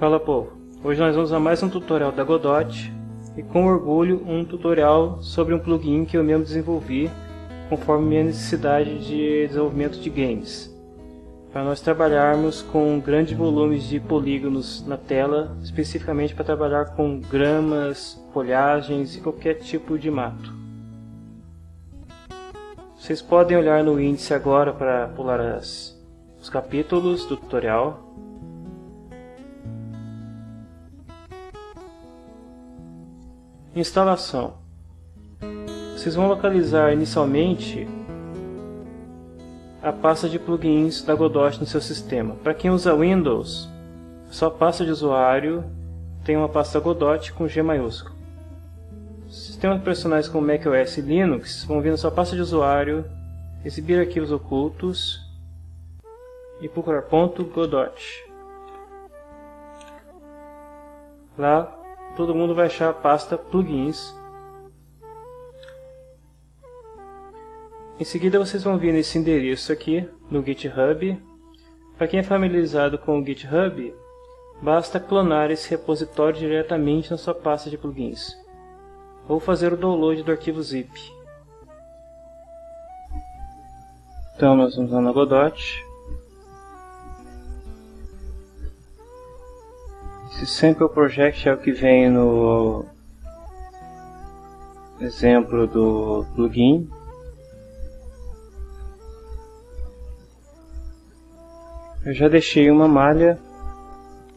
Fala povo, hoje nós vamos a mais um tutorial da Godot e com orgulho um tutorial sobre um plugin que eu mesmo desenvolvi conforme minha necessidade de desenvolvimento de games. Para nós trabalharmos com grandes volumes de polígonos na tela, especificamente para trabalhar com gramas, folhagens e qualquer tipo de mato. Vocês podem olhar no índice agora para pular as, os capítulos do tutorial Instalação Vocês vão localizar inicialmente a pasta de plugins da Godot no seu sistema. Para quem usa Windows, só pasta de usuário tem uma pasta Godot com G maiúsculo. Sistemas operacionais como macOS e Linux vão vir na sua pasta de usuário, exibir arquivos ocultos e procurar .godot. Lá todo mundo vai achar a pasta plugins. Em seguida vocês vão vir nesse endereço aqui no GitHub. Para quem é familiarizado com o GitHub, basta clonar esse repositório diretamente na sua pasta de plugins ou fazer o download do arquivo zip. Então nós vamos lá na Godot. Sample project é o que vem no exemplo do plugin. Eu já deixei uma malha,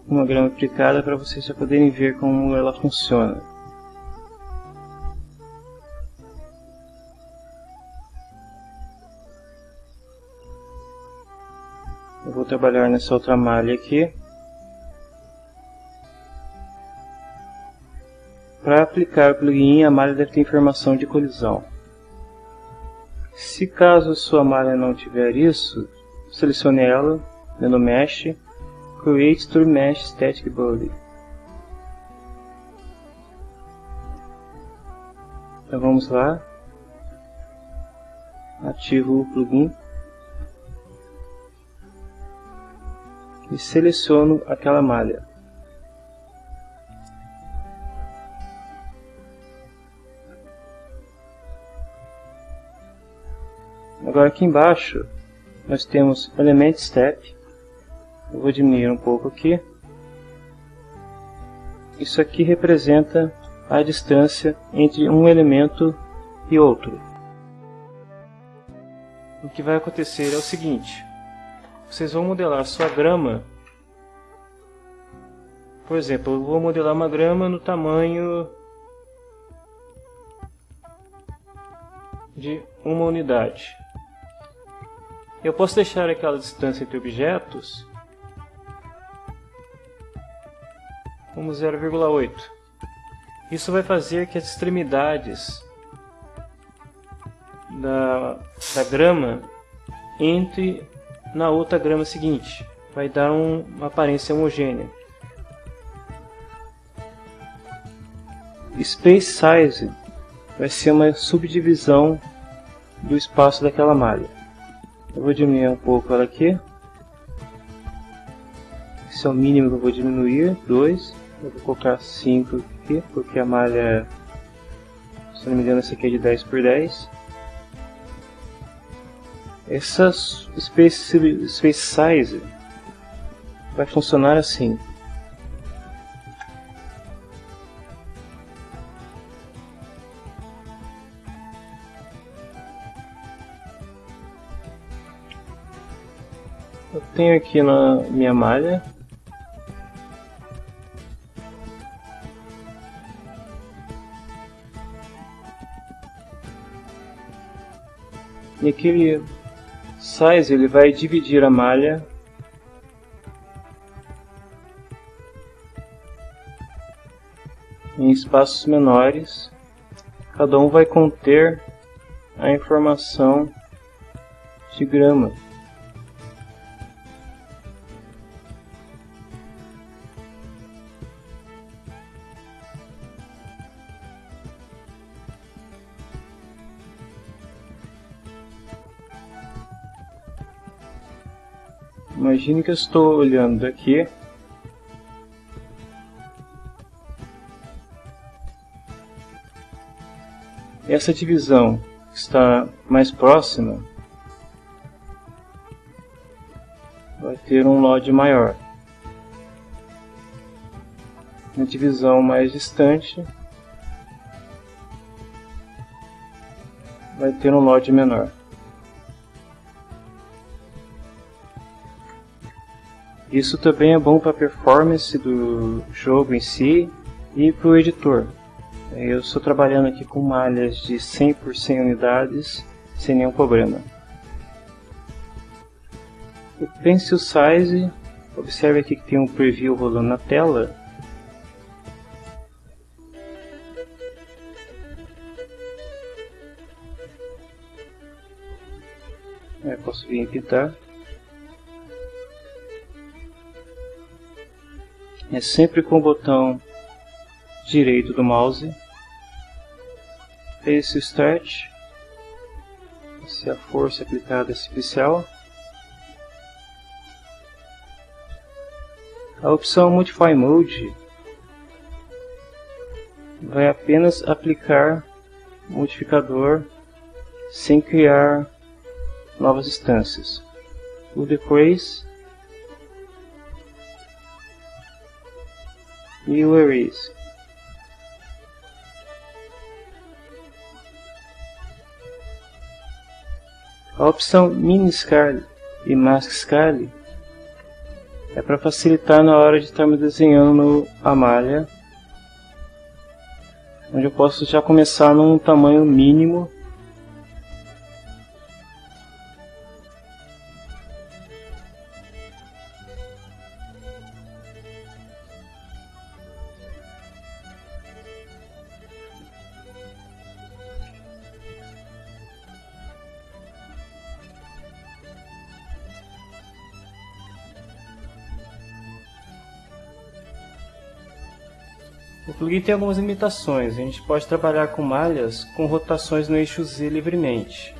uma grama aplicada para vocês já poderem ver como ela funciona. Eu vou trabalhar nessa outra malha aqui. Para aplicar o plugin, a malha deve ter informação de colisão. Se caso sua malha não tiver isso, selecione ela, no Mesh, Create Tool Mesh Static Body. Então vamos lá, ativo o plugin e seleciono aquela malha. Agora aqui embaixo nós temos Element Step. Eu vou diminuir um pouco aqui. Isso aqui representa a distância entre um elemento e outro. O que vai acontecer é o seguinte. Vocês vão modelar sua grama. Por exemplo, eu vou modelar uma grama no tamanho de uma unidade. Eu posso deixar aquela distância entre objetos como 0,8. Isso vai fazer que as extremidades da, da grama entre na outra grama seguinte. Vai dar um, uma aparência homogênea. Space Size vai ser uma subdivisão do espaço daquela malha. Eu vou diminuir um pouco ela aqui. Esse é o mínimo que eu vou diminuir, 2. Eu vou colocar 5 aqui, porque a malha, se não me engano, essa aqui é de 10 por 10. Essa space, space size vai funcionar assim. Tenho aqui na minha malha. E aquele size ele vai dividir a malha. Em espaços menores. Cada um vai conter a informação de grama Imagine que eu estou olhando aqui. Essa divisão que está mais próxima vai ter um LOD maior. Na divisão mais distante vai ter um LOD menor. Isso também é bom para a performance do jogo em si e para o editor. Eu estou trabalhando aqui com malhas de 100 por 100 unidades sem nenhum problema. O Pencil Size, observe aqui que tem um preview rolando na tela. É, posso vir pintar. É sempre com o botão direito do mouse. Esse stretch. Se a força aplicada é especial. A opção Modify Mode vai apenas aplicar modificador sem criar novas instâncias. O Decrease Erase. A opção Mini Scale e Mask Scale é para facilitar na hora de estarmos desenhando a malha, onde eu posso já começar num tamanho mínimo O plugin tem algumas limitações. A gente pode trabalhar com malhas com rotações no eixo Z livremente.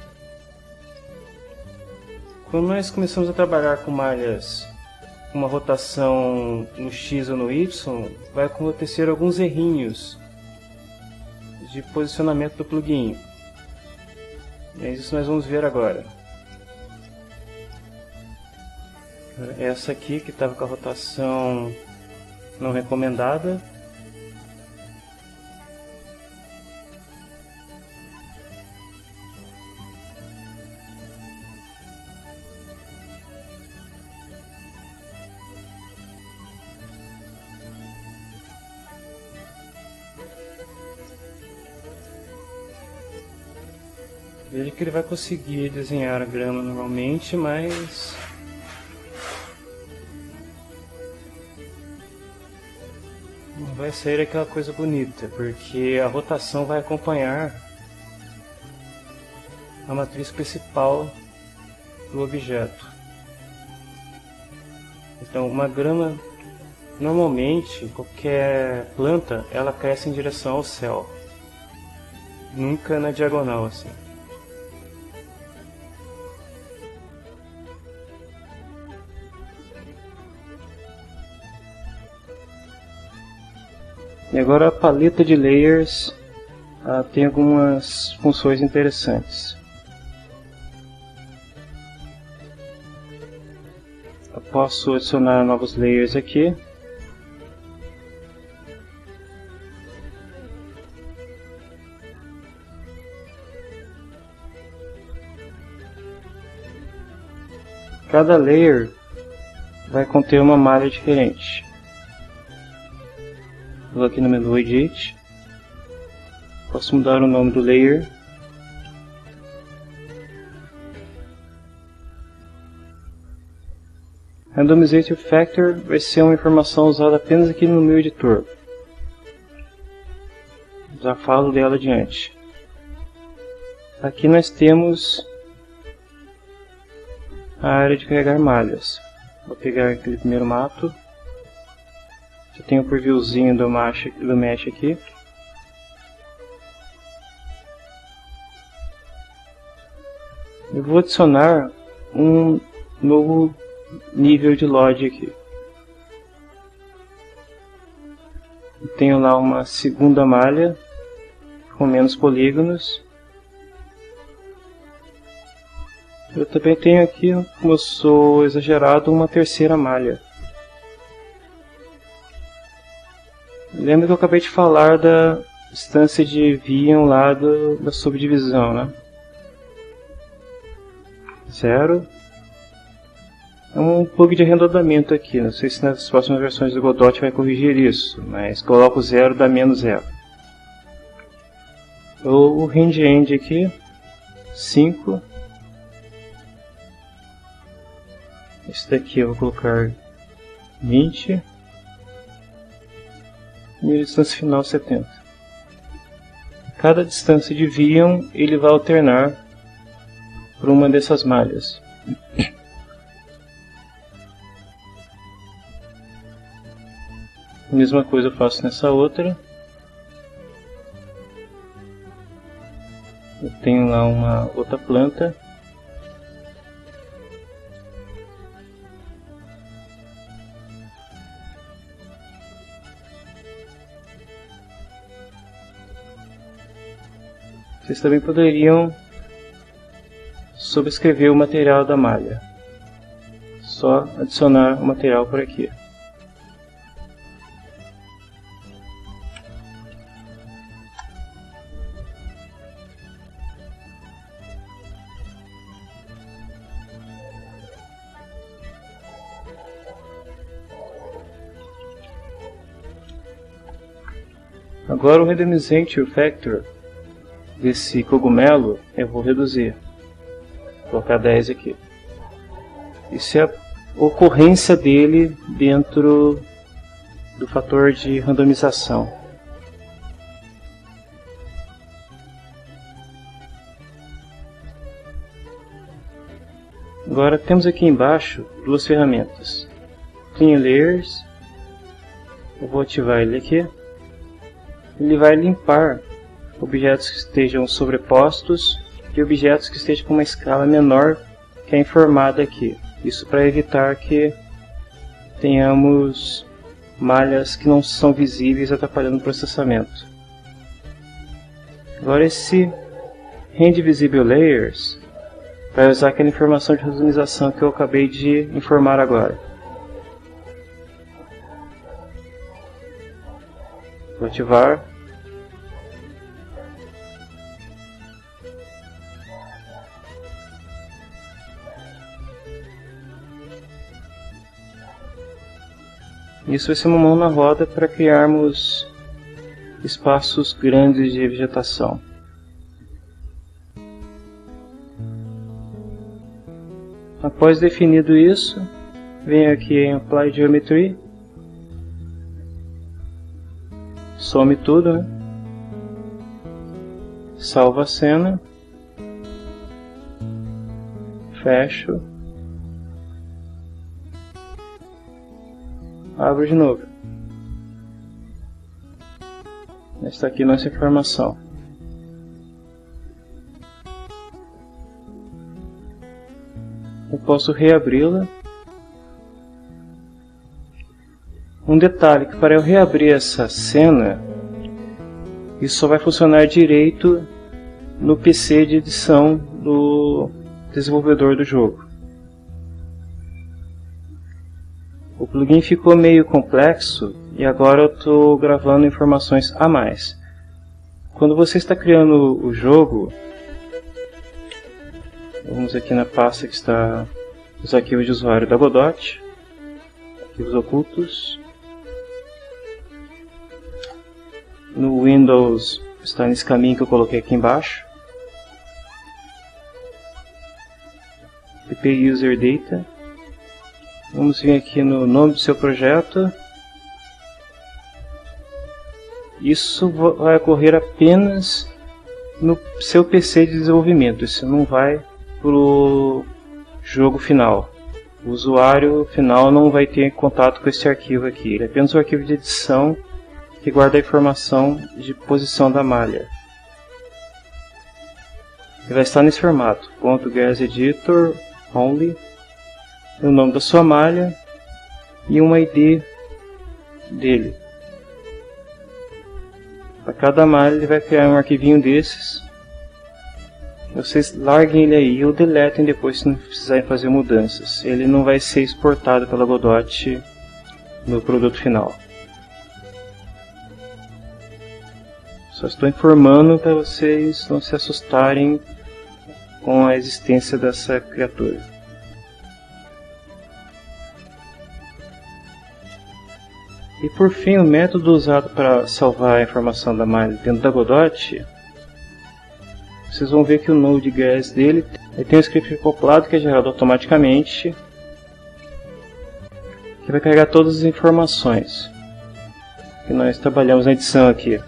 Quando nós começamos a trabalhar com malhas com uma rotação no X ou no Y, vai acontecer alguns errinhos de posicionamento do plugin. É isso nós vamos ver agora. Essa aqui que estava com a rotação não recomendada Veja que ele vai conseguir desenhar a grama normalmente, mas... Não vai sair aquela coisa bonita, porque a rotação vai acompanhar a matriz principal do objeto. Então, uma grama, normalmente, qualquer planta, ela cresce em direção ao céu. Nunca na diagonal, assim. E agora a paleta de layers uh, tem algumas funções interessantes. Eu posso adicionar novos layers aqui. Cada layer vai conter uma malha diferente. Vou aqui no menu Edit. Posso mudar o nome do layer. Randomization Factor vai ser uma informação usada apenas aqui no meu editor. Já falo dela adiante. Aqui nós temos a área de carregar malhas. Vou pegar aquele primeiro mato já tem o previewzinho do, do mesh aqui. Eu vou adicionar um novo nível de load aqui. Eu tenho lá uma segunda malha com menos polígonos. Eu também tenho aqui, como eu sou exagerado, uma terceira malha. Lembra que eu acabei de falar da distância de Vion lá do, da subdivisão, né? Zero. É um bug de arredondamento aqui, não sei se nas próximas versões do Godot vai corrigir isso, mas coloco zero dá menos zero. O range end aqui, 5. Esse daqui eu vou colocar 20 e a distância final 70. Cada distância de Vion ele vai alternar por uma dessas malhas. Mesma coisa eu faço nessa outra. Eu tenho lá uma outra planta Vocês também poderiam subscrever o material da malha. Só adicionar o material por aqui. Agora o randomizante o factor desse cogumelo, eu vou reduzir. Vou colocar 10 aqui. Isso é a ocorrência dele dentro do fator de randomização. Agora temos aqui embaixo duas ferramentas. Clean Layers. Eu vou ativar ele aqui. Ele vai limpar objetos que estejam sobrepostos e objetos que estejam com uma escala menor que é informada aqui. Isso para evitar que tenhamos malhas que não são visíveis atrapalhando o processamento. Agora esse Hand Visible Layers vai usar aquela informação de randomização que eu acabei de informar agora. Vou ativar Isso vai ser uma mão na roda para criarmos espaços grandes de vegetação. Após definido isso, venho aqui em Apply Geometry, some tudo, né? salva a cena, fecho abro de novo. Está aqui nossa informação. Eu posso reabri-la. Um detalhe que para eu reabrir essa cena, isso só vai funcionar direito no PC de edição do desenvolvedor do jogo. O plugin ficou meio complexo e agora eu estou gravando informações a mais. Quando você está criando o jogo, vamos aqui na pasta que está os arquivos de usuário da Godot, arquivos ocultos. No Windows está nesse caminho que eu coloquei aqui embaixo. PP User Data. Vamos vir aqui no nome do seu projeto. Isso vai ocorrer apenas no seu PC de desenvolvimento. Isso não vai para o jogo final. O usuário final não vai ter contato com esse arquivo aqui. Ele é apenas o arquivo de edição que guarda a informação de posição da malha. Ele vai estar nesse formato, o nome da sua malha e um ID dele. Para cada malha ele vai criar um arquivinho desses. Vocês larguem ele aí ou deletem depois se não precisarem fazer mudanças. Ele não vai ser exportado pela Godot no produto final. Só estou informando para vocês não se assustarem com a existência dessa criatura. E por fim, o método usado para salvar a informação da malha dentro da Godot, vocês vão ver que o Node.js dele tem um script acoplado que é gerado automaticamente, que vai carregar todas as informações. Que nós trabalhamos na edição aqui.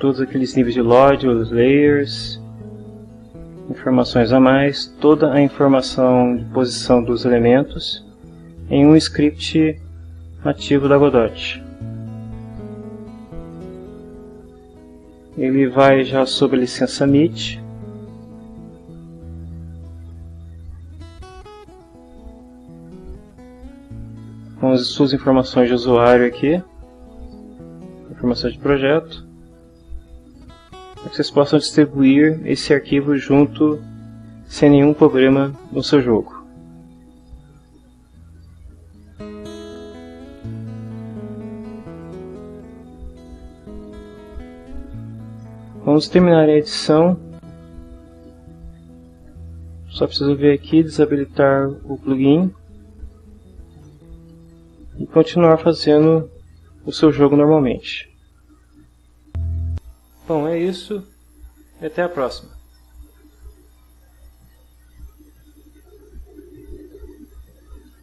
Todos aqueles níveis de load, os layers, informações a mais, toda a informação de posição dos elementos em um script nativo da Godot. Ele vai já sob a licença MIT. Com as suas informações de usuário aqui, informações de projeto para que vocês possam distribuir esse arquivo junto sem nenhum problema no seu jogo. Vamos terminar a edição. Só preciso vir aqui, desabilitar o plugin e continuar fazendo o seu jogo normalmente. Bom, é isso até a próxima.